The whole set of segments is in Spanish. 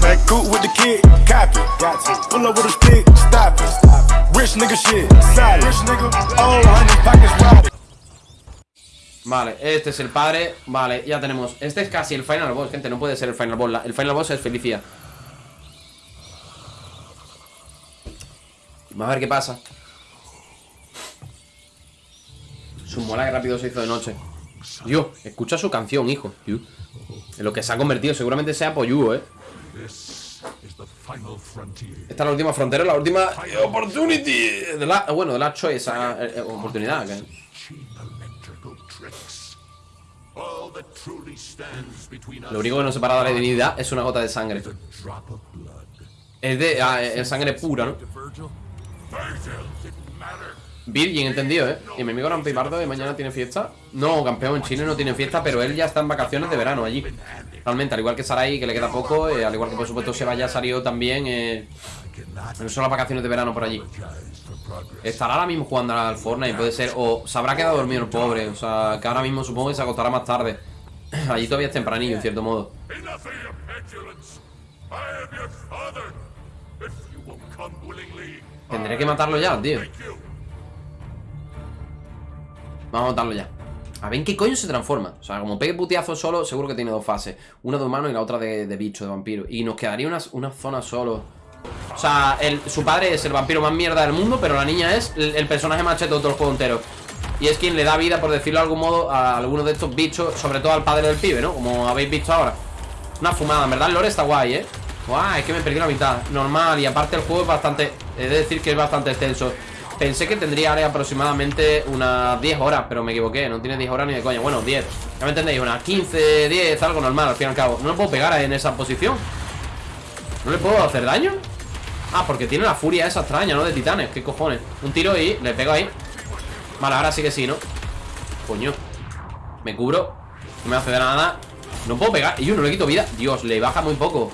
Back cool with the kid, copy. Pull up with a stick, stop it. Rich nigga shit, solid. Rich nigga, oh, honey pockets robbed. Vale, este es el padre Vale, ya tenemos Este es casi el final boss, gente No puede ser el final boss El final boss es Felicia Vamos a ver qué pasa Su mola que rápido se hizo de noche Dios, escucha su canción, hijo. En lo que se ha convertido Seguramente sea Poyu, eh Esta es la última frontera La última opportunity. de la, Bueno, de la choice ah, eh, eh, Oportunidad que- Lo único que nos separa de la divinidad es una gota de sangre. Es de ah, es sangre pura, ¿no? Virgin, entendido, ¿eh? Y mi amigo Rampipardo de mañana tiene fiesta. No, campeón, Chile no tiene fiesta, pero él ya está en vacaciones de verano allí. Realmente, al igual que Sarai, que le queda poco, eh, al igual que por supuesto Seba ya salió también. Eh, no son las vacaciones de verano por allí. Estará ahora mismo jugando al Fortnite, puede ser. O se habrá quedado dormido el pobre. O sea, que ahora mismo supongo que se acostará más tarde. Allí todavía es tempranillo, en cierto modo. Tendré que matarlo ya, tío. Vamos a matarlo ya. A ver en qué coño se transforma. O sea, como pegue puteazo solo, seguro que tiene dos fases. Una de humano y la otra de, bicho, de vampiro. Y nos quedaría una, una zona solo. O sea, el- su padre es el vampiro más mierda del mundo, pero la niña es el, personaje más de todo el juego entero. Y es quien le da vida, por decirlo de algún modo, a alguno de estos bichos, sobre todo al padre del pibe, ¿no? Como habéis visto ahora. Una fumada, en verdad el lore está guay, ¿eh? Guay, es que me perdí la mitad. Normal, y aparte el juego es bastante... He de decir que es bastante extenso. Pensé que tendría aproximadamente unas 10 horas, pero me equivoqué. No tiene 10 horas ni de coña. Bueno, 10. Ya me entendéis, unas 15, 10, algo normal, al fin y al cabo. No le puedo pegar en esa posición. ¿No le puedo hacer daño? Ah, porque tiene la furia esa extraña, ¿no? De titanes, ¿qué cojones? Un tiro y le pego ahí Vale, ahora sí que sí, ¿no? Coño Me cubro No me hace de nada No puedo pegar Y yo no le quito vida Dios, le baja muy poco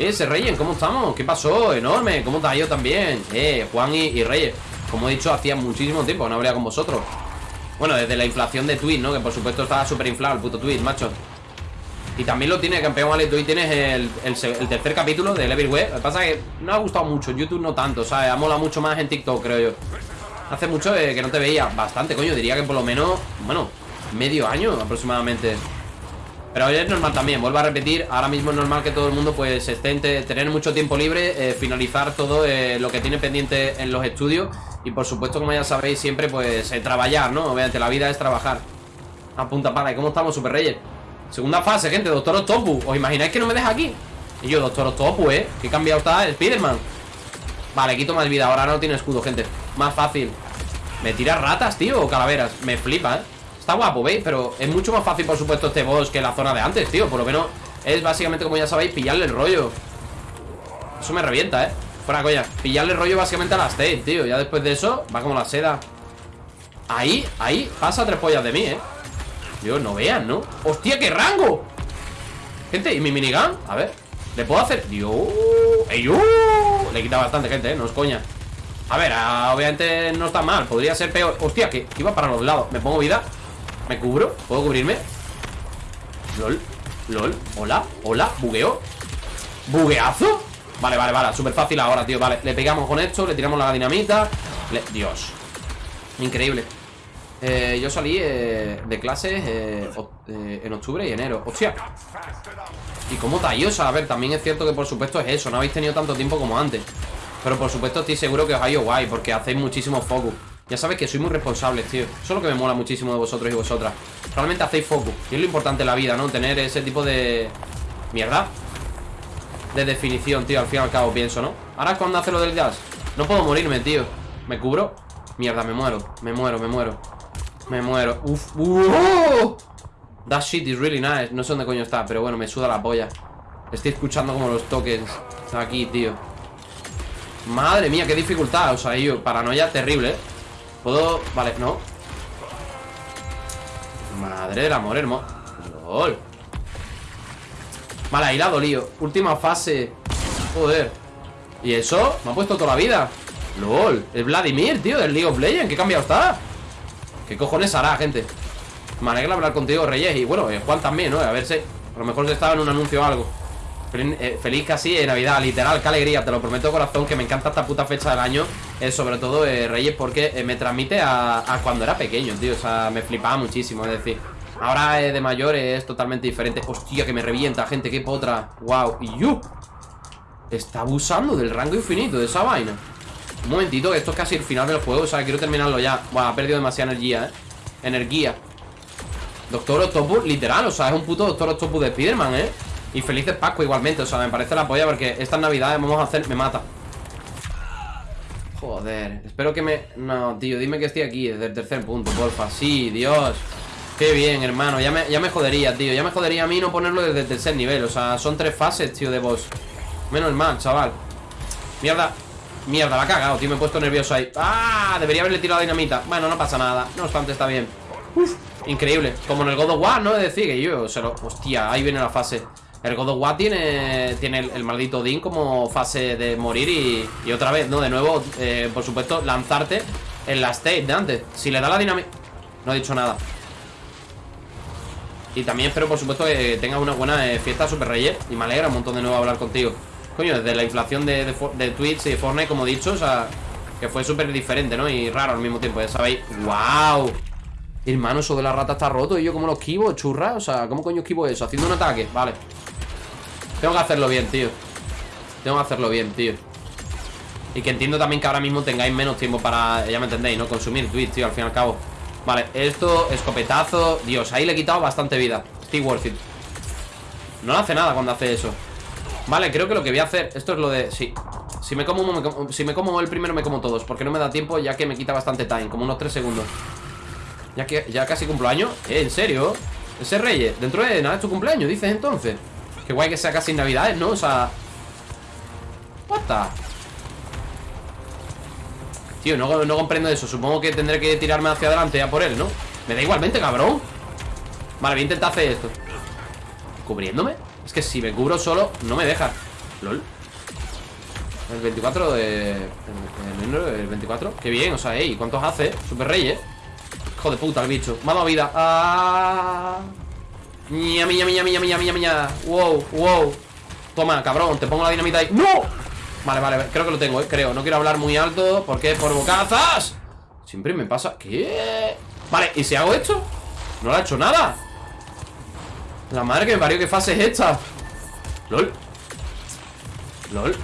Eh, ese Reyes, ¿cómo estamos? ¿Qué pasó? Enorme ¿Cómo está yo también? Eh, Juan y, y Reyes Como he dicho, hacía muchísimo tiempo no habría con vosotros Bueno, desde la inflación de Twitch, ¿no? Que por supuesto estaba súper inflado el puto Twitch, macho y también lo tiene campeón, ¿vale? Tú ahí tienes el, se- tercer capítulo de Everywhere. Lo que pasa es que no ha gustado mucho. YouTube no tanto, ¿sabes? Ha molado mucho más en TikTok, creo yo. Hace mucho eh, que no te veía. Bastante, coño. Diría que por lo menos, bueno, medio año aproximadamente. Pero hoy es normal también, vuelvo a repetir, ahora mismo es normal que todo el mundo pues esté tener mucho tiempo libre, eh, finalizar todo eh, lo que tiene pendiente en los estudios y por supuesto, como ya sabéis, siempre pues trabajar, ¿no? Obviamente la vida es trabajar. A punta pala, ¿y cómo estamos, Super Reyes? Segunda fase, gente, Doctor Octopus ¿Os imagináis que no me deja aquí? Y yo, Doctor Octopus, ¿eh? Qué cambiado está Spiderman Vale, quito más vida, ahora no tiene escudo, gente Más fácil ¿Me tira ratas, tío? O calaveras Me flipa, ¿eh? Está guapo, ¿veis? Pero es mucho más fácil, por supuesto, este boss que la zona de antes, tío Por lo menos es básicamente, como ya sabéis, pillarle el rollo Eso me revienta, ¿eh? Fuera coña Pillarle el rollo básicamente a la stage, tío Ya después de eso, va como la seda Ahí, ahí, pasa tres pollas de mí, ¿eh? Dios, no vean, ¿no? ¡Hostia, qué rango! Gente, ¿y mi minigun? A ver ¿Le puedo hacer? Dios ¡Ey! Le quita bastante, gente, ¿eh? No es coña A ver, ah, obviamente no está mal Podría ser peor Hostia, que iba para los lados Me pongo vida ¿Me cubro? ¿Puedo cubrirme? LOL LOL Hola Hola Bugueo ¿Bugueazo? Vale, vale, vale Súper fácil ahora, tío Vale, le pegamos con esto Le tiramos la dinamita Dios Increíble eh, yo salí eh, de clases eh, en octubre y enero. ¡Hostia! ¿Y cómo tallosa? A ver, también es cierto que por supuesto es eso. No habéis tenido tanto tiempo como antes. Pero por supuesto estoy seguro que os ha ido guay porque hacéis muchísimo focus. Ya sabéis que sois muy responsables, tío. Eso es lo que me mola muchísimo de vosotros y vosotras. Realmente hacéis focus. Y es lo importante en la vida, ¿no? Tener ese tipo de... Mierda. De definición, tío. Al fin y al cabo pienso, ¿no? Ahora es cuando hace lo del jazz. No puedo morirme, tío. ¿Me cubro? Mierda, me muero. Me muero, me muero. Me muero. Uf. ¡Uh! That shit is really nice. No sé dónde coño está, pero bueno, me suda la polla. Estoy escuchando como los tokens aquí, tío. Madre mía, qué dificultad. O sea, yo, paranoia terrible, ¿eh? Puedo. Vale, no. Madre del amor hermoso. LOL. Vale, ahí la. Última fase. Joder. ¿Y eso? Me ha puesto toda la vida. LOL. Es Vladimir, tío, del League of Legends. ¿Qué cambiado está? ¿Qué cojones hará, gente? Me alegra hablar contigo, Reyes Y bueno, eh, Juan también, ¿no? A ver si a lo mejor se estaba en un anuncio o algo Feliz, eh, feliz casi de Navidad, literal, qué alegría Te lo prometo corazón, que me encanta esta puta fecha del año Sobre todo eh, Reyes porque eh, me transmite a, cuando era pequeño, tío. O sea, me flipaba muchísimo, es decir Ahora eh, de mayor es totalmente diferente. Hostia, que me revienta, gente, qué potra. Wow, y yo Está abusando del rango infinito de esa vaina. Un momentito, esto es casi el final del juego O sea, quiero terminarlo ya. Buah, ha perdido demasiada energía, eh. Energía. Doctor Octopus, literal, o sea, es un puto Doctor Octopus de Spiderman, ¿eh? Y felices Pascua igualmente, o sea, me parece la polla porque estas navidades vamos a hacer... Me mata Joder, espero que me... No, tío, dime que estoy aquí desde el tercer punto, porfa. Sí, Dios. Qué bien, hermano, ya me, ya me jodería, tío. Ya me jodería a mí no ponerlo desde el tercer nivel. O sea, son tres fases, tío, de boss. Menos mal, chaval. Mierda. Mierda, la ha cagado, tío, me he puesto nervioso ahí. ¡Ah! Debería haberle tirado dinamita. Bueno, no pasa nada, no obstante está bien. Increíble, como en el God of War, ¿no? Es decir, que yo se lo... Hostia, ahí viene la fase El God of War tiene, tiene el, maldito Odín como fase de morir y, otra vez, ¿no? De nuevo, eh, por supuesto, lanzarte en la state de antes Si le da la dinamita... No he dicho nada y también espero, por supuesto, que tengas una buena eh, fiesta Super Reyes Y me alegra un montón de nuevo hablar contigo Coño, desde la inflación de, de, Twitch y de Fortnite, como he dicho O sea, que fue súper diferente, ¿no? Y raro al mismo tiempo, ya sabéis ¡Wow! Hermano, eso de la rata está roto Y yo como lo esquivo, churra O sea, ¿cómo coño esquivo eso? Haciendo un ataque, vale Tengo que hacerlo bien, tío. Tengo que hacerlo bien, tío. Y que entiendo también que ahora mismo tengáis menos tiempo para, ya me entendéis, ¿no? Consumir Twitch, tío, al fin y al cabo. Vale, esto, escopetazo Dios, ahí le he quitado bastante vida. Estoy worth it. No le hace nada cuando hace eso. Vale, creo que lo que voy a hacer Esto es lo de... Sí. Si me como, me como- si me como el primero, me como todos Porque no me da tiempo, ya que me quita bastante time Como unos 3 segundos. Ya que ya casi cumplo año. ¿Eh? ¿En serio? Ese Reyes Dentro de nada es tu cumpleaños, dices entonces Qué guay que sea casi Navidades, ¿no? O sea... What the... Tío, no, comprendo eso. Supongo que tendré que tirarme hacia adelante a por él, ¿no? Me da igualmente, cabrón. Vale, voy a intentar hacer esto. ¿Cubriéndome? Es que si me cubro solo, no me deja. LOL. El 24 de... El, el, el 24 Qué bien, o sea, ey, ¿cuántos hace? Super Reyes Hijo de puta, el bicho. Dado vida. Ah Ña, miña, miña, miña, miña, miña, miña. Wow, wow. Toma, cabrón, te pongo la dinamita ahí. ¡No! Vale, vale, creo que lo tengo, eh, creo. No quiero hablar muy alto porque por bocazas. Siempre me pasa. ¿Qué? Vale, ¿y si hago esto? No le ha hecho nada. La madre que me parió, ¿qué fase es esta? LOL. LOL.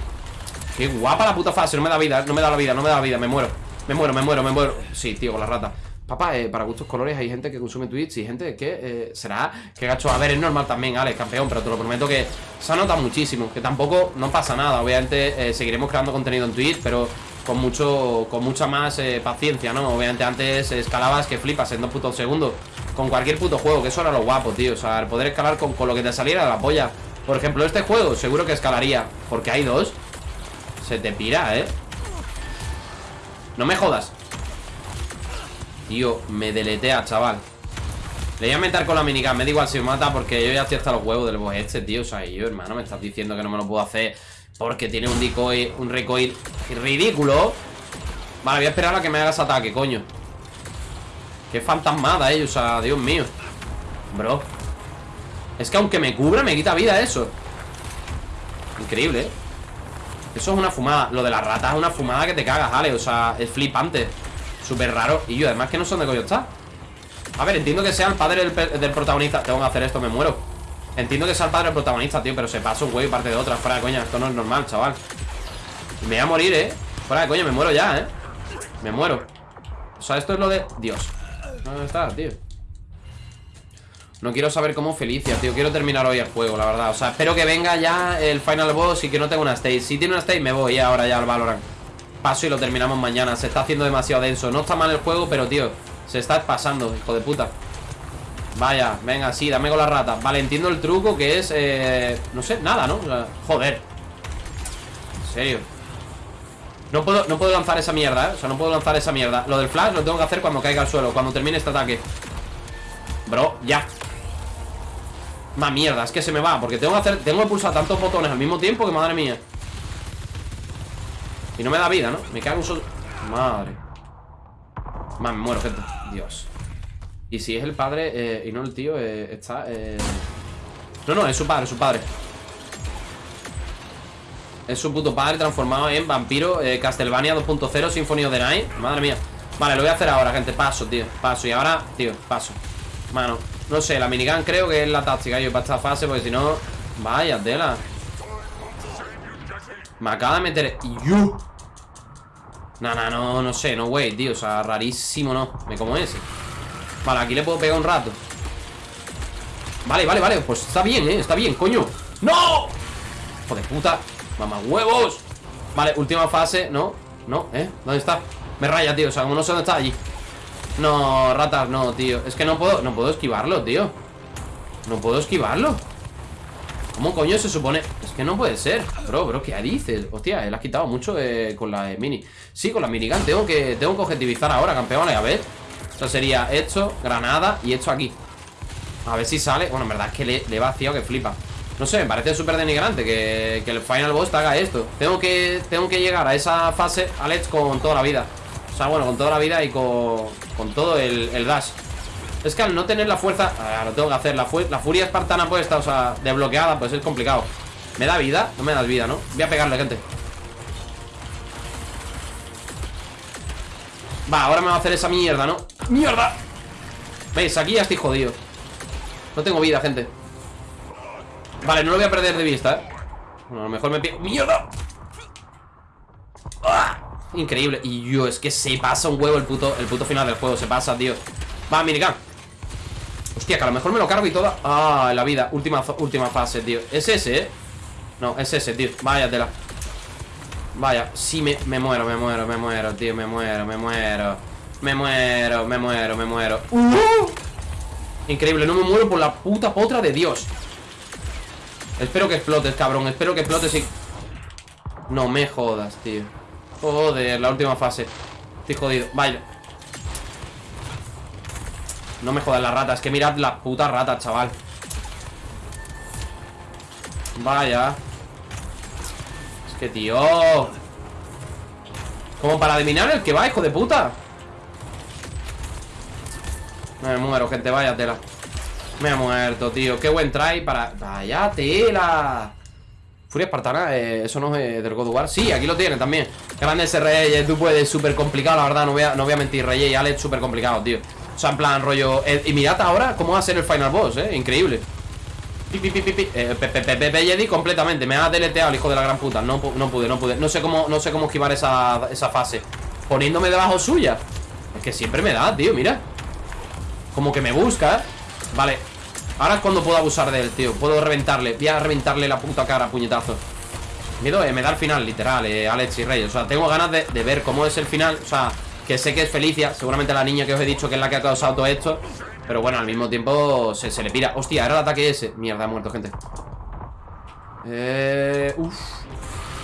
Qué guapa la puta fase, no me da vida, no me da la vida, no me da la vida, me muero. Me muero, me muero, me muero. Sí, tío, con la rata Papá, eh, para gustos colores hay gente que consume Twitch y gente que eh, será que gacho. A ver, es normal también, Alex, campeón, pero te lo prometo que se nota muchísimo. Que tampoco no pasa nada. Obviamente eh, seguiremos creando contenido en Twitch, pero con mucho con mucha más paciencia, ¿no? Obviamente antes escalabas que flipas en dos putos segundos con cualquier puto juego, que eso era lo guapo, tío. O sea, el poder escalar con, con lo que te saliera de la polla. Por ejemplo, este juego seguro que escalaría, porque hay dos. Se te pira, ¿eh? No me jodas. Tío, me deletea, chaval. Le voy a meter con la minigun Me da igual si me mata porque yo ya estoy hasta los huevos del boss este, tío. O sea, yo, hermano, me estás diciendo que no me lo puedo hacer Porque tiene un decoy, un recoil ridículo. Vale, voy a esperar a que me hagas ataque, coño. Qué fantasmada, eh, o sea, Dios mío. Bro. Es que aunque me cubra, me quita vida eso. Increíble, eh. Eso es una fumada. Lo de las ratas es una fumada que te cagas, Ale. O sea, es flipante Súper raro. Y yo, además que no sé dónde coño está. A ver, entiendo que sea el padre del, protagonista. Tengo que hacer esto, me muero. Entiendo que sea el padre del protagonista, tío Pero se pasa un huevo y parte de otra. Fuera de coña, esto no es normal, chaval. Me voy a morir, eh Fuera de coña, me muero ya, eh Me muero. O sea, esto es lo de... Dios. ¿Dónde está, tío? No quiero saber cómo Felicia, tío. Quiero terminar hoy el juego, la verdad. O sea, espero que venga ya el final boss Y que no tenga una stage. Si tiene una stage, me voy ahora ya al Valorant Paso y lo terminamos mañana. Se está haciendo demasiado denso. No está mal el juego, pero tío Se está pasando, hijo de puta. Vaya, venga, sí, dame con la rata. Vale, entiendo el truco que es eh, No sé, nada, ¿no? O sea, joder. En serio. No puedo, no puedo lanzar esa mierda, ¿eh? O sea, no puedo lanzar esa mierda. Lo del flash lo tengo que hacer cuando caiga al suelo Cuando termine este ataque. Bro, ya. Más mierda, es que se me va Porque tengo que hacer, tengo que pulsar tantos botones al mismo tiempo Que madre mía Y no me da vida, ¿no? Me cago en sol... Madre Más me muero, gente Dios Y si es el padre eh, y no el tío, eh, está... eh, No, no, es su padre, es su padre. Es su puto padre transformado en vampiro Castlevania 2.0 Symphony of the Night. Madre mía. Vale, lo voy a hacer ahora, gente. Paso, tío. Paso. Y ahora, tío, paso. Mano, no sé, la minigun creo que es la táctica, yo, para esta fase, porque si no. Vaya, tela. Me acaba de meter. ¡Yu! No, no, no, no sé, no, güey, tío. O sea, rarísimo, no. Me como ese. Vale, aquí le puedo pegar un rato. Vale, vale, vale. Pues está bien, eh. Está bien, coño. ¡No! Hijo de puta. Mamá huevos. Vale, última fase. No, no, ¿eh? ¿Dónde está? Me raya, tío. O sea, como no sé dónde está allí. No, ratas, no, tío. Es que no puedo, no puedo esquivarlo, tío. No puedo esquivarlo. ¿Cómo coño se supone? Es que no puede ser. Bro, bro, ¿qué dices? Hostia, él ha quitado mucho eh, con la eh, mini. Sí, con la minigun Tengo que, tengo que objetivizar ahora, campeones. A ver. O sea, sería esto, granada y esto aquí. A ver si sale. Bueno, en verdad es que le, le vaciado que flipa. No sé, me parece súper denigrante que, que el final boss haga esto. Tengo que, tengo que llegar a esa fase, Alex, con toda la vida. O sea, bueno, con toda la vida y con, con todo el, el dash es que al no tener la fuerza ah, Lo tengo que hacer, la, fu la furia espartana puesta O sea, desbloqueada, pues es complicado ¿Me da vida? No me das vida, ¿no? Voy a pegarle, gente Va, ahora me va a hacer esa mierda, ¿no? ¡Mierda! ¿Veis? Aquí ya estoy jodido No tengo vida, gente Vale, no lo voy a perder de vista, ¿eh? Bueno, a lo mejor me pido ¡Mierda! ¡Ah! Increíble Y yo, es que se pasa un huevo el puto, el puto final del juego Se pasa, tío Va, minigun Hostia, que a lo mejor me lo cargo y toda Ah, la vida, última, última fase, tío. Es ese, ¿eh? No, es ese, tío. Vaya tela. Vaya, sí, me, me muero, me muero, me muero, tío. Me muero, me muero. Me muero, me muero, me muero. ¡Uh! Increíble, no me muero por la puta potra de Dios. Espero que explotes, cabrón. Espero que explotes y... No me jodas, tío. Joder, la última fase. Estoy jodido, vaya No me jodas la rata Es que mirad la puta rata, chaval. Vaya. Es que, tío. Como para adivinar el que va, hijo de puta. Me muero, gente, vaya tela. Me he muerto, tío. Qué buen try para... Vaya tela. Furia Espartana, eh, eso no es del God of Sí, aquí lo tiene también. Grande ese rey, tú puedes, súper complicado, la verdad No voy a, no voy a mentir, Rey y Alex, súper complicado, tío O sea, en plan, rollo Y mirad ahora cómo va a ser el final boss, eh Increíble. Pi, pi, pi. Eh, pe- pe- pe- pe- pe- Jedi completamente Me ha deleteado el hijo de la gran puta. No, pu- no pude, no pude. No sé cómo, no sé cómo esquivar esa, esa fase. Poniéndome debajo suya. Es que siempre me da, tío, mira. Como que me busca, ¿eh? Vale. Ahora es cuando puedo abusar de él, tío. Puedo reventarle. Voy a reventarle la puta cara, puñetazo. Miedo, eh, me da el final, literal, eh, Alex y Rey. O sea, tengo ganas de, de ver cómo es el final. O sea, que sé que es Felicia Seguramente la niña que os he dicho que es la que ha causado todo esto Pero bueno, al mismo tiempo se, se le pira. Hostia, era el ataque ese. Mierda, ha muerto, gente. Eh... Uf.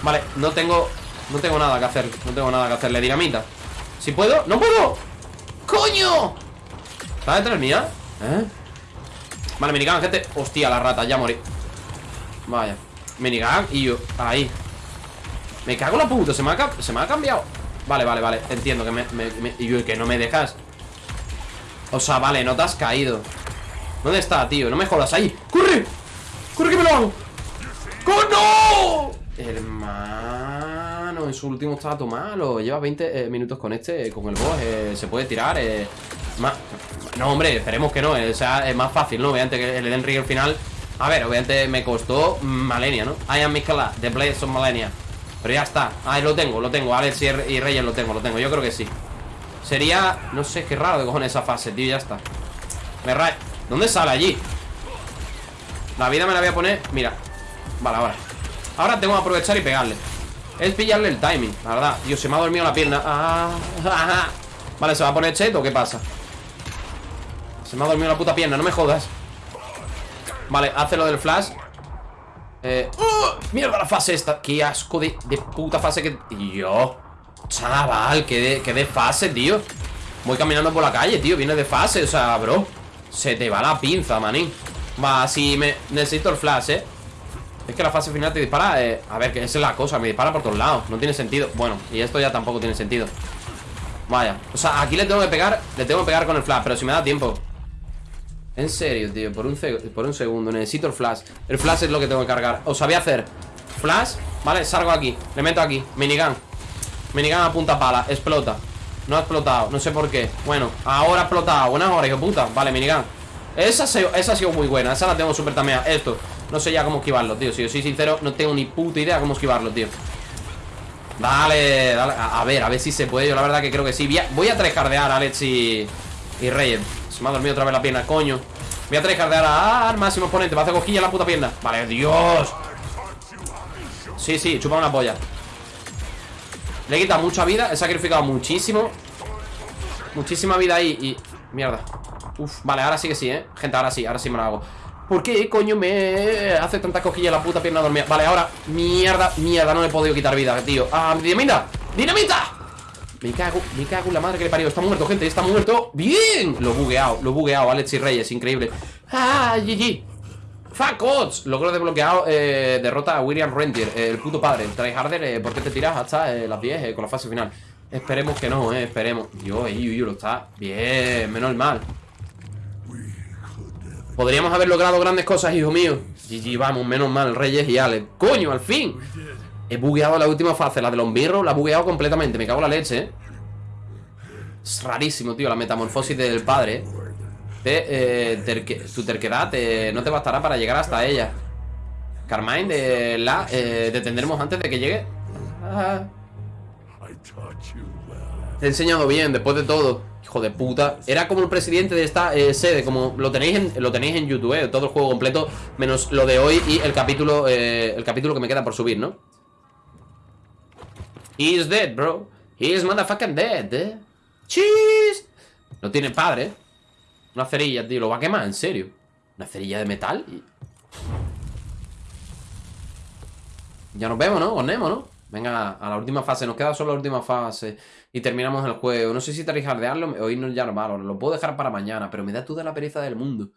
Vale, no tengo... No tengo nada que hacer No tengo nada que hacerle dinamita. Si puedo... ¡No puedo! ¡Coño! ¿Está detrás mía? ¿Eh? Vale, minigun, gente. Hostia, la rata, ya morí. Vaya. Minigun y yo. Ahí. Me cago en la puta Se me ha, se me ha cambiado Vale, vale, vale Entiendo que me, me- me- Y que no me dejas O sea, vale, no te has caído ¿Dónde está, tío? No me jodas ahí ¡Corre! ¡Corre que me lo hago! ¡Oh, no! Hermano En su último todo malo Lleva 20 eh, minutos con este Con el boss eh, Se puede tirar eh. No, hombre, esperemos que no eh, O sea, es más fácil, ¿no? Obviamente que el Ring al final A ver, obviamente me costó Malenia, ¿no? I am Mikala, The Blades of Malenia Pero ya está. Ahí lo tengo, lo tengo. Alex y, Reyes lo tengo, lo tengo. Yo creo que sí. Sería... No sé, qué raro de cojones esa fase, tío Ya está. Me ra... ¿Dónde sale allí? La vida me la voy a poner Mira. Vale, ahora. Ahora tengo que aprovechar y pegarle. Es pillarle el timing, la verdad. Dios, se me ha dormido la pierna. Ah. Vale, ¿se va a poner cheto o qué pasa? Se me ha dormido la puta pierna, no me jodas. Vale, hace lo del flash ¡uh! Mierda la fase esta. Qué asco de, de puta fase que... Tío Chaval, que de, de fase, tío. Voy caminando por la calle, tío Viene de fase, o sea, bro. Se te va la pinza, manín Va, si me... Necesito el flash, eh. Es que la fase final te dispara eh, A ver, que esa es la cosa, me dispara por todos lados No tiene sentido, bueno, y esto ya tampoco tiene sentido. Vaya, o sea, aquí le tengo que pegar Le tengo que pegar con el flash, pero si me da tiempo En serio, tío, por un, por un segundo Necesito el flash. El flash es lo que tengo que cargar. Os sabía hacer Flash, vale, salgo aquí Le meto aquí, minigun. Minigun a punta pala, explota. No ha explotado, no sé por qué. Bueno, ahora ha explotado, buenas horas, hijo puta. Vale, minigun. Esa, esa ha sido muy buena, esa la tengo súper tameada Esto, no sé ya cómo esquivarlo, tío. Si yo soy sincero, no tengo ni puta idea cómo esquivarlo, tío. Dale, dale. A, ver, a ver si se puede, yo la verdad que creo que sí. Voy a, voy a a Alex y, y Reyes Se me ha dormido otra vez la pierna, coño Voy a tryhardear al máximo exponente Va a hacer cosquilla la puta pierna Vale, Dios Sí, sí, chupa una polla Le he quitado mucha vida He sacrificado muchísimo Muchísima vida ahí y... Mierda Uf, vale, ahora sí que sí, ¿eh? Gente, ahora sí, ahora sí me lo hago ¿Por qué coño me hace tanta cosquilla la puta pierna dormida? Vale, ahora Mierda, mierda, no le he podido quitar vida, tío ¡Ah, dinamita! ¡Dinamita! Me cago, me cago la madre que le parió Está muerto, gente, está muerto ¡Bien! Lo bugueado, lo bugueado Alex y Reyes, increíble ¡Ah, GG! ¡Fuck! Logro desbloqueado eh, Derrota a William Rentier eh, El puto padre Tryharder, eh, ¿por qué te tiras hasta eh, las 10 eh, con la fase final? Esperemos que no, eh, esperemos Dios, yo, lo está Bien, menos mal Podríamos haber logrado grandes cosas, hijo mío GG, vamos, menos mal, Reyes y Alex ¡Coño, al fin! He bugueado la última fase, la de los mirros La he bugueado completamente, me cago en la leche, eh Es rarísimo, tío, la metamorfosis del padre, de, eh, tu terquedad eh, no te bastará para llegar hasta ella. Carmine, la eh, detendremos antes de que llegue. Te he enseñado bien, después de todo. Hijo de puta. Era como el presidente de esta eh, sede, como lo tenéis en, lo tenéis en YouTube, todo el juego completo, menos lo de hoy y el capítulo, el capítulo que me queda por subir, ¿no? He's dead, bro. He's motherfucking dead, eh. Cheese. No tiene padre. Una cerilla, tío, lo va a quemar, en serio. Una cerilla de metal. Ya nos vemos, ¿no? Con ¿no? Venga, a la última fase. Nos queda solo la última fase. Y terminamos el juego. No sé si tryhardearlo. Hoy no ya no vale. Lo puedo dejar para mañana. Pero me da toda la pereza del mundo.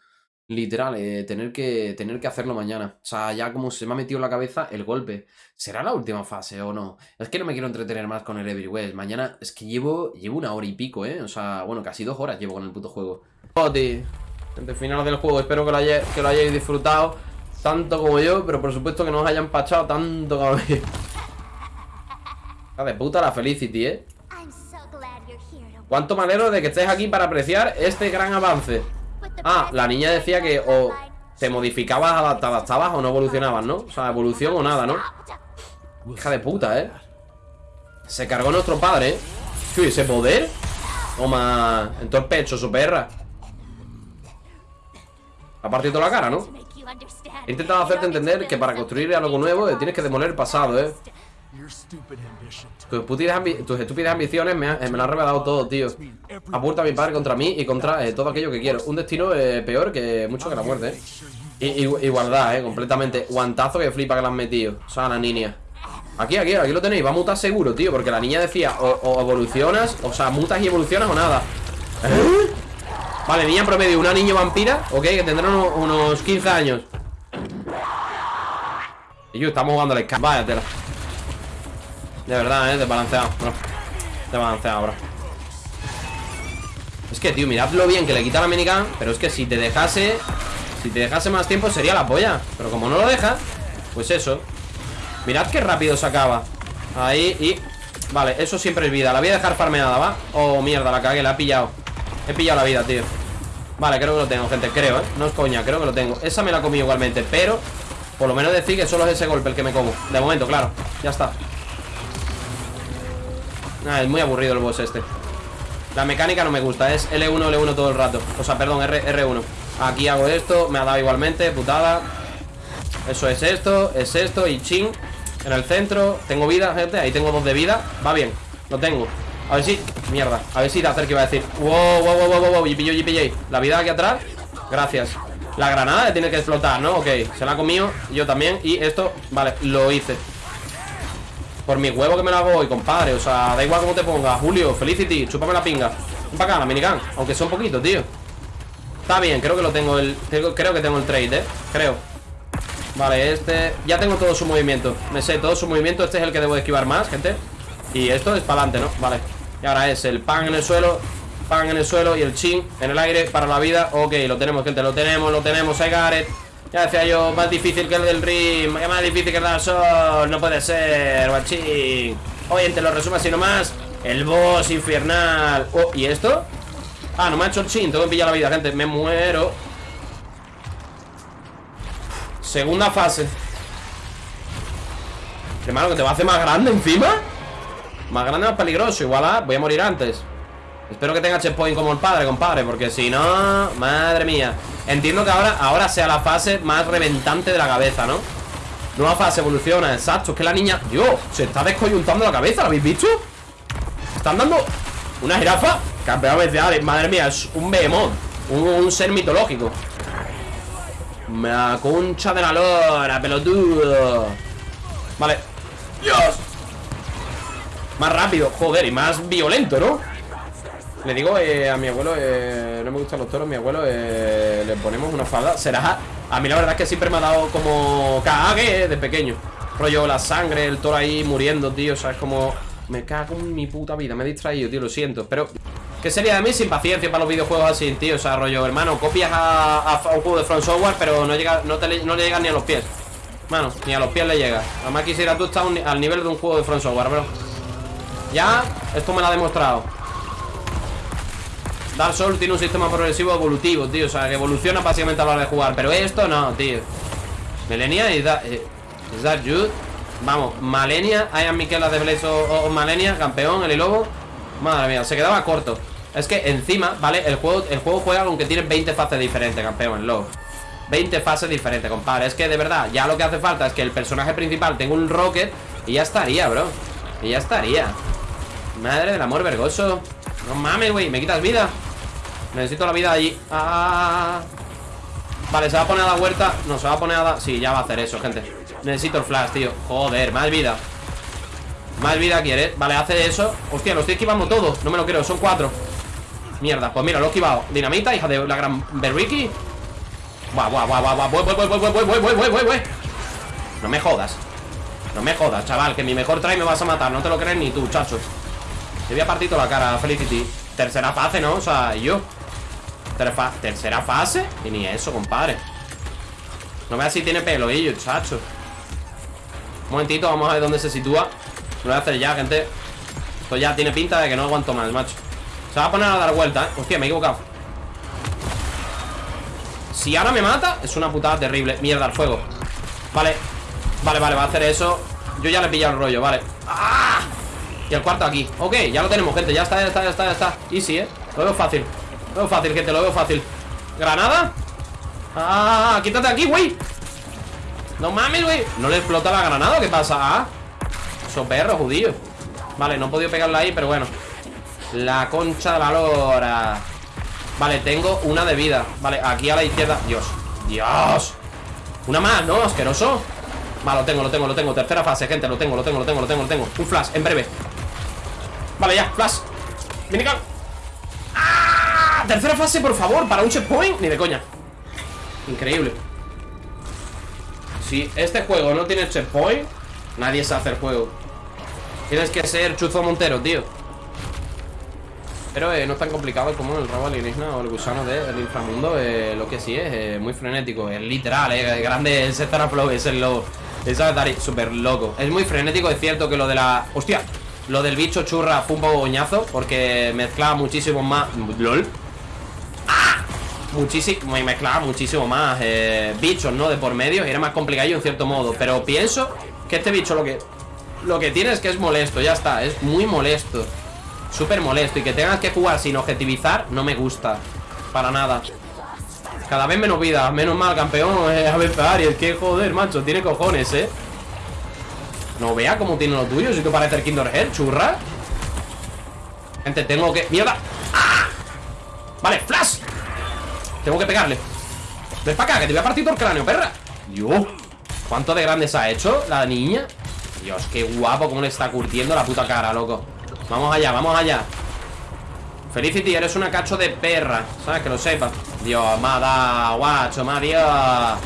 Literal, eh, tener, que, tener que hacerlo mañana. O sea, ya como se me ha metido en la cabeza el golpe. ¿Será la última fase o no? Es que no me quiero entretener más con el Everywhere. Mañana es que llevo, llevo una hora y pico, ¿eh? O sea, bueno, casi dos horas llevo con el puto juego. Poti, gente final del juego. Espero que lo, haya- que lo hayáis disfrutado tanto como yo, pero por supuesto que no os hayan pachado tanto como a mí. Hija de puta la Felicity, ¿eh? Cuánto me alegro de que estés aquí para apreciar este gran avance. Ah, la niña decía que o te modificabas, adaptabas o no evolucionabas, ¿no? O sea, evolución o nada, ¿no? Hija de puta, ¿eh? Se cargó nuestro padre, ¿eh? ¿Qué ese poder? Toma, en todo el pecho, su perra. Ha partido toda la cara, ¿no? He intentado hacerte entender que para construir algo nuevo eh, tienes que demoler el pasado, ¿eh? Tus ambi- estúpidas ambiciones me, ha- eh, me lo han revelado todo, tío. Apunta a mi padre contra mí y contra eh, todo aquello que quiero. Un destino eh, peor que mucho que la muerte, ¿eh? Igualdad, ¿eh? Completamente. Guantazo que flipa que le han metido. O sea, la niña. Aquí, aquí, aquí lo tenéis. Va a mutar seguro, tío. Porque la niña decía, o, o evolucionas, o sea, mutas y evolucionas o nada. Vale, niña promedio, una niña vampira, ok, que tendrá unos, unos 15 años. Y yo, estamos jugando al escape. Vaya tela. De verdad, eh, desbalanceado, bro. Desbalanceado, bro. Es que, tío, mirad lo bien que le quita la minigun Pero es que si te dejase Si te dejase más tiempo sería la polla. Pero como no lo deja, pues eso. Mirad qué rápido se acaba. Ahí y... Vale, eso siempre es vida. La voy a dejar farmeada, ¿va? Oh, mierda, la cagué, la he pillado. He pillado la vida, tío. Vale, creo que lo tengo, gente, creo, ¿eh? No es coña, creo que lo tengo. Esa me la comí igualmente, pero Por lo menos decir que solo es ese golpe el que me como. De momento, claro, ya está Ah, es muy aburrido el boss este. La mecánica no me gusta, es L1, L1 todo el rato. O sea, perdón, R, R1 Aquí hago esto, me ha dado igualmente, putada. Eso es esto, es esto Y ching, en el centro Tengo vida, gente, ahí tengo dos de vida. Va bien, lo tengo. A ver si, mierda, a ver si te acerca iba a decir Wow, wow, wow, wow, wow, yipi, yay. La vida aquí atrás, gracias. La granada tiene que explotar, ¿no? Ok, se la ha comido, yo también Y esto, vale, lo hice por mi huevo que me lo hago hoy, compadre. O sea, da igual cómo te pongas Julio, Felicity, chúpame la pinga. Ven para acá, la minigun Aunque sea un poquito, tío. Está bien, creo que lo tengo el Creo, que tengo el trade, eh. Creo. Vale, este Ya tengo todo su movimiento. Me sé todo su movimiento. Este es el que debo de esquivar más, gente. Y esto es para adelante, ¿no? Vale. Y ahora es el pan en el suelo Pan en el suelo y el chin en el aire para la vida. Ok, lo tenemos, gente, lo tenemos, lo tenemos. Got it. Ya decía yo, más difícil que el del rim Más difícil que el del sol No puede ser, guachín. Oye, te lo resumo así nomás El boss infernal. Oh, ¿y esto? Ah, no me ha hecho el chin, tengo que pillar la vida, gente Me muero. Segunda fase. Hermano, que te va a hacer más grande encima. Más grande, más peligroso Igual ah, voy a morir antes. Espero que tenga checkpoint como el padre, compadre Porque si no, madre mía Entiendo que ahora, ahora sea la fase más reventante de la cabeza, ¿no? Nueva fase, evoluciona, exacto Es que la niña, Dios, se está descoyuntando la cabeza ¿Lo habéis visto? Están dando una jirafa Campeón especial, madre mía, es un behemoth un, un ser mitológico La concha de la lora, pelotudo Vale Dios Más rápido, joder, y más violento, ¿no? Le digo eh, a mi abuelo eh, No me gustan los toros, mi abuelo eh, Le ponemos una falda, será A mí la verdad es que siempre me ha dado como Cague de pequeño. Rollo la sangre, el toro ahí muriendo, tío O sea, es como... Me cago en mi puta vida Me he distraído, tío, lo siento Pero... ¿Qué sería de mí sin paciencia para los videojuegos así, tío? O sea, rollo, hermano, copias a, un juego de Front Software Pero no, llega, no, te, no le llegan ni a los pies. Mano, ni a los pies le llega. Además quisiera tú estar al nivel de un juego de Front Software, bro. Ya, esto me lo ha demostrado Dark Souls tiene un sistema progresivo evolutivo, tío O sea, que evoluciona básicamente a la hora de jugar Pero esto no, tío. Melenia y da, eh. Vamos, Malenia I am Miquela de Blaze o, Malenia Campeón, el lobo Madre mía, se quedaba corto. Es que encima, ¿vale? El juego, el juego juega con que tiene 20 fases diferentes, campeón, el lobo 20 fases diferentes, compadre. Es que de verdad, ya lo que hace falta es que el personaje principal tenga un rocket Y ya estaría, bro. Y ya estaría. Madre del amor vergoso. No mames, güey, me quitas vida Necesito la vida allí. Ah. Vale, se va a poner a la huerta. No, se va a poner a la... Sí, ya va a hacer eso, gente. Necesito el flash, tío. Joder, más vida. Más vida quiere. Vale, hace eso. Hostia, lo estoy esquivando todo. No me lo creo, son cuatro. Mierda, pues mira, lo he esquivado. Dinamita, hija de la gran Berriki Buah, buah, buah, buah, buah, voy, voy, voy, voy, voy, voy, voy, voy, voy No me jodas. No me jodas, chaval, que mi mejor try me vas a matar. No te lo crees ni tú, chacho. Te voy a partir toda la cara, Felicity. Tercera fase, ¿no? O sea, yo Tercera fase Y ni eso, compadre. No veas si tiene pelo, ello, chacho. Un momentito, vamos a ver dónde se sitúa. Lo voy a hacer ya, gente. Esto ya tiene pinta de que no aguanto más, macho. Se va a poner a dar vuelta, ¿eh? Hostia, me he equivocado. Si ahora me mata, es una putada terrible. Mierda, al fuego. Vale, vale, vale, va a hacer eso. Yo ya le he pillado el rollo, vale. ¡Ah! Y el cuarto aquí. Ok, ya lo tenemos, gente. Ya está, ya está, ya está, ya está. Easy, ¿eh? Lo fácil Lo veo fácil, gente Lo veo fácil ¿Granada? ¡Ah! ¡Quítate aquí, güey! No mames, güey ¿No le explota la granada? ¿Qué pasa? Ah Son perros, judíos Vale, no he podido pegarla ahí, pero bueno La concha de valora Vale, tengo una de vida Vale, aquí a la izquierda Dios Dios Una más, ¿no? Asqueroso Vale, lo tengo, lo tengo, lo tengo Tercera fase, gente Lo tengo, lo tengo, lo tengo, lo tengo, lo tengo Un flash, en breve Vale, ya, flash Minigun. Tercera fase, por favor, para un checkpoint Ni de coña Increíble Si este juego no tiene checkpoint Nadie sabe hacer juego Tienes que ser Chuzo Montero, tío Pero eh, no es tan complicado como el rabo alienígena o el gusano del inframundo eh, Lo que sí es eh, muy frenético Es literal, eh, grande ese Flow Es el lobo Es súper loco Es muy frenético, es cierto que lo de la... ¡Hostia! Lo del bicho churra fue un poco goñazo Porque mezclaba muchísimo más LOL. Muchísimo, me mezclaba muchísimo más eh, Bichos, ¿no? De por medio Y era más complicado en cierto modo Pero pienso que este bicho lo que Lo que tiene es que es molesto, ya está Es muy molesto Súper molesto Y que tengas que jugar sin objetivizar No me gusta Para nada Cada vez menos vida Menos mal, campeón eh, A veces Aries Que joder, macho Tiene cojones, eh no vea cómo tiene lo tuyo Si tú parece el Kinder Head, churra Gente, tengo que... ¡Mierda! ¡Ah! Vale, flash Tengo que pegarle. Ven para acá, que te voy a partir todo el cráneo, perra. Dios. ¿Cuánto de grande se ha hecho la niña? Dios, qué guapo cómo le está curtiendo la puta cara, loco. Vamos allá, vamos allá. Felicity, eres una cacho de perra. ¿Sabes? Que lo sepas Dios, dado, guacho, me ha dado.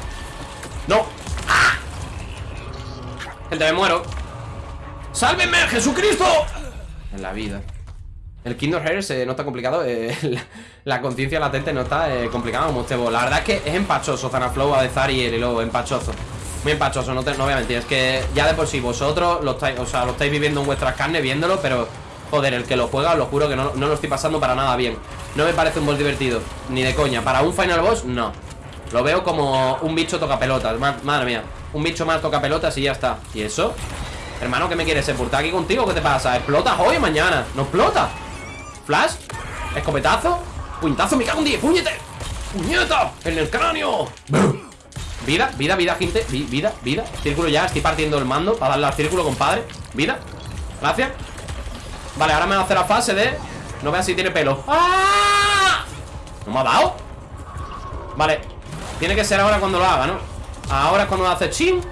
No. Gente, me muero. ¡Sálvenme, Jesucristo! En la vida. El Kingdom Hearts eh, no está complicado. eh, la, la conciencia latente no está eh, complicada como este boss. La verdad es que es empachoso Zanaflow, Adezar y el Elo, empachoso. Muy empachoso, no, te, voy a mentir. Es que ya de por sí vosotros lo estáis, o sea, lo estáis viviendo en vuestras carnes, viéndolo, pero joder, el que lo juega, lo juro que no, no lo estoy pasando para nada bien. No me parece un boss divertido, ni de coña. Para un final boss, no. Lo veo como un bicho toca pelotas. ma- Madre mía, un bicho más toca pelotas y ya está. ¿Y eso? Hermano, ¿qué me quieres? ¿Sepultar aquí contigo? ¿Qué te pasa? ¿Explotas hoy o mañana? ¿No explota? ¿Flash? ¿Escopetazo? ¿Puñetazo? ¡Me cago en 10! ¡Puñete! ¡Puñeta! ¡En el cráneo! Vida, vida, vida, gente Vi- Vida, vida Círculo ya, estoy partiendo el mando Para darle al círculo, compadre Vida Gracias Vale, ahora me va a hacer la fase de No veas si tiene pelo ¡Ah! ¿No me ha dado? Vale Tiene que ser ahora cuando lo haga, ¿no? Ahora es cuando hace chin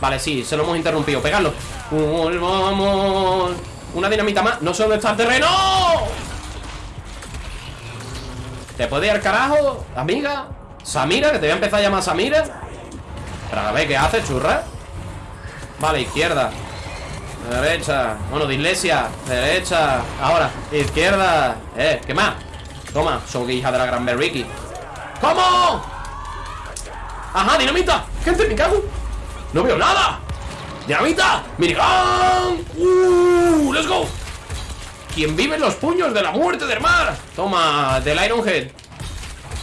Vale, sí, se lo hemos interrumpido Pegarlo Vamos Una dinamita más No sé dónde está el terreno ¿Te puede ir al carajo, amiga? Samira, que te voy a empezar a llamar Samira. Pero a ver, ¿qué hace, churra? Vale, izquierda. Derecha. Bueno, de iglesia. Derecha. Ahora, izquierda. Eh, ¿qué más? Toma, soy hija de la gran Berriki ¿Cómo? Ajá, dinamita. Gente, me cago. No veo nada. Dinamita Minigun Uh, let's go quien vive en los puños de la muerte del mar. Toma, del Ironhead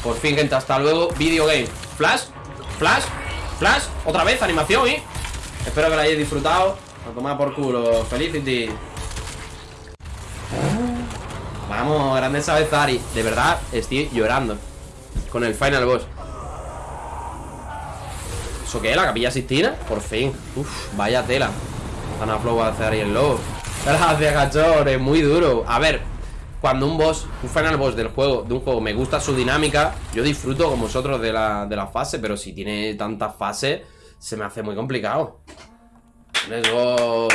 Por fin, gente, hasta luego Video game. Flash, flash, flash. Otra vez, animación, ¿eh? Espero que lo hayáis disfrutado. A tomar por culo, Felicity. Vamos, grande Sabezari. De verdad, estoy llorando Con el final boss. ¿Eso qué? ¿La capilla Sistina? Por fin. Uf, vaya tela. Van a flow a hacer ahí el lobo Gracias, cachorro, es muy duro A ver, cuando un boss, un final boss del juego, de un juego, me gusta su dinámica Yo disfruto con vosotros de la, de la fase Pero si tiene tantas fases, se me hace muy complicado Let's go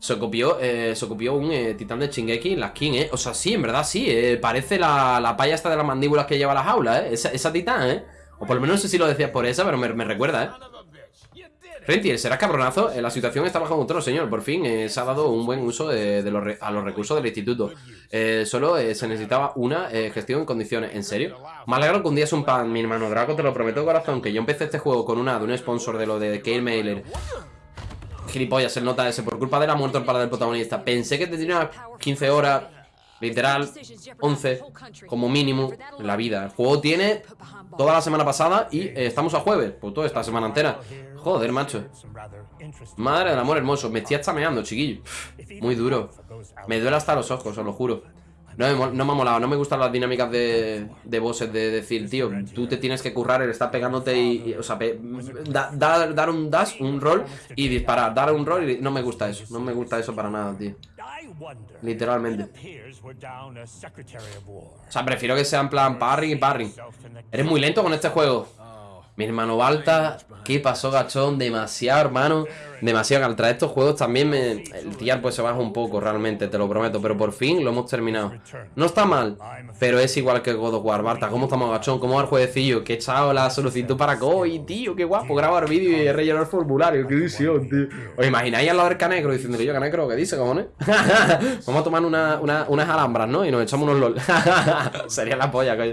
se copió, eh, se copió un eh, titán de Shingeki en la skin, ¿eh? O sea, sí, en verdad sí, eh, Parece la, la paya esta de las mandíbulas que lleva la jaula, ¿eh? Esa, titán, ¿eh? O por lo menos no sé si lo decías por esa, pero me recuerda, ¿eh? Rentier, serás cabronazo. Eh, La situación está bajo control, señor. Por fin eh, se ha dado un buen uso de, los re- a los recursos del instituto. Eh, solo eh, se necesitaba una gestión en condiciones. ¿En serio? Me alegro que un día es un pan, mi hermano Draco. Te lo prometo, corazón. Que yo empecé este juego con una de un sponsor de lo de Kale Mailer. Gilipollas, el nota ese. Por culpa de la muerte padre del protagonista. Pensé que tendría unas 15 horas. Literal, 11 como mínimo en la vida. El juego tiene toda la semana pasada y estamos a jueves, pues toda esta semana entera. Joder, macho. Madre del amor hermoso, me estoy hasta meando, chiquillo. Muy duro. Me duele hasta los ojos, os lo juro. No me, no me ha molado, no me gustan las dinámicas de, de bosses de decir, tío, tú te tienes que currar el estar pegándote y, o sea, dar un dash, un roll y disparar, dar un roll y no me gusta eso, no me gusta eso para nada, tío. Literalmente. O sea, prefiero que sea en plan parry y parry. Eres muy lento con este juego. Mi hermano Balta, ¿qué pasó, gachón? Demasiado, hermano. Demasiado. Al traer estos juegos también me... el tier pues se baja un poco, realmente, te lo prometo. Pero por fin lo hemos terminado. No está mal, pero es igual que God of War. Balta, ¿cómo estamos, gachón? ¿Cómo va el jueguecillo? Que he echado la solicitud para COI, tío. Qué guapo. Grabar vídeo y rellenar formulario. Qué visión, tío. ¿Os imagináis al lado del Canegro diciendo yo, Canegro, ¿qué dice, cojones? Vamos a tomar una, una- unas alambras, ¿no? Y nos echamos unos LOL. Sería la polla, coño.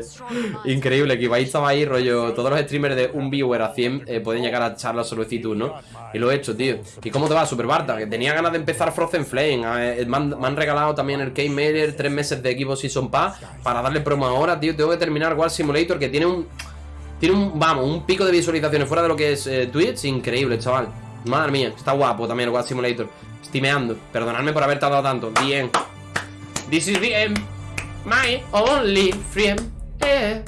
Increíble, que Ibai estaba ahí, rollo. Todos los streamers de un viewer a 100 eh, pueden llegar a echar la solicitud, ¿no? Y lo he hecho, tío. ¿Y cómo te va, Super Barta? Que tenía ganas de empezar Frozen Flame. me, han, regalado también el Game Mailer, tres meses de Equipo Season Pass para darle promo ahora, tío. Tengo que terminar War Simulator, que tiene un. Tiene un, vamos, un pico de visualizaciones fuera de lo que es eh, Twitch. Increíble, chaval. Madre mía, está guapo también el War Simulator. Estimeando. Perdonadme por haber tardado tanto. Bien. This is the end. My only friend. Eh.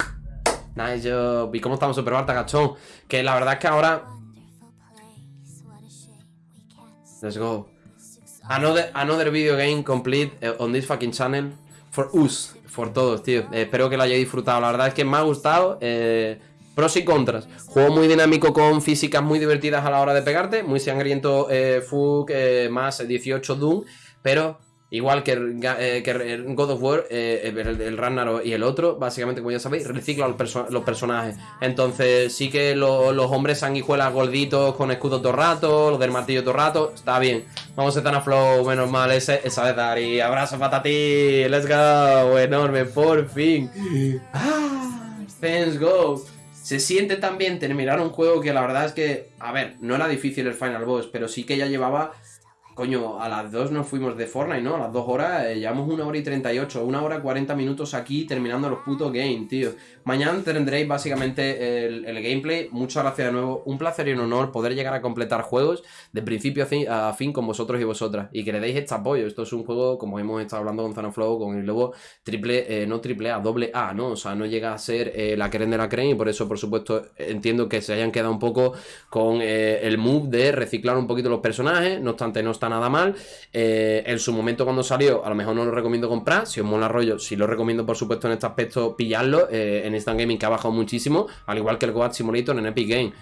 Nice job. ¿Y cómo estamos, Super Barta, gachón? Que la verdad es que ahora. Let's go. Another, another video game complete eh, on this fucking channel. For us. For todos, tío. Eh, espero que lo hayáis disfrutado. La verdad es que me ha gustado. eh, pros y contras. Juego muy dinámico con físicas muy divertidas a la hora de pegarte. Muy sangriento eh, más 18 Doom. Pero Igual que eh, God of War, eh, el, el Ragnarok y el otro, básicamente, como ya sabéis, recicla los, perso- los personajes. Entonces, sí que lo- los hombres sanguijuelas gorditos con escudos todo rato, los del martillo todo rato, está bien. Vamos a estar a flow, menos mal, ese, esa vez, Dari. Abrazo para ti, let's go, enorme, por fin. Ah, Thanks go. Se siente también terminar un juego que la verdad es que, a ver, no era difícil el Final Boss, pero sí que ya llevaba Coño, a las 2 nos fuimos de Fortnite, ¿no? A las 2 horas, eh, llevamos una hora y 38, una hora 40 minutos aquí terminando los putos games, tío. Mañana tendréis básicamente el, el gameplay. Muchas gracias de nuevo. Un placer y un honor poder llegar a completar juegos de principio a fin, con vosotros y vosotras. Y que le deis este apoyo. Esto es un juego, como hemos estado hablando con Zanoflow, con el lobo, triple, eh, no triple A, doble A, ¿no? O sea, no llega a ser eh, la creen de la creen y por eso, por supuesto, entiendo que se hayan quedado un poco con el move de reciclar un poquito los personajes. No obstante, no está nada mal. Eh, en su momento cuando salió, a lo mejor no lo recomiendo comprar. Si os mola rollo, sí lo recomiendo, por supuesto, en este aspecto pillarlo. eh, en Instant Gaming que ha bajado muchísimo, al igual que el Goat Simulator en Epic Game.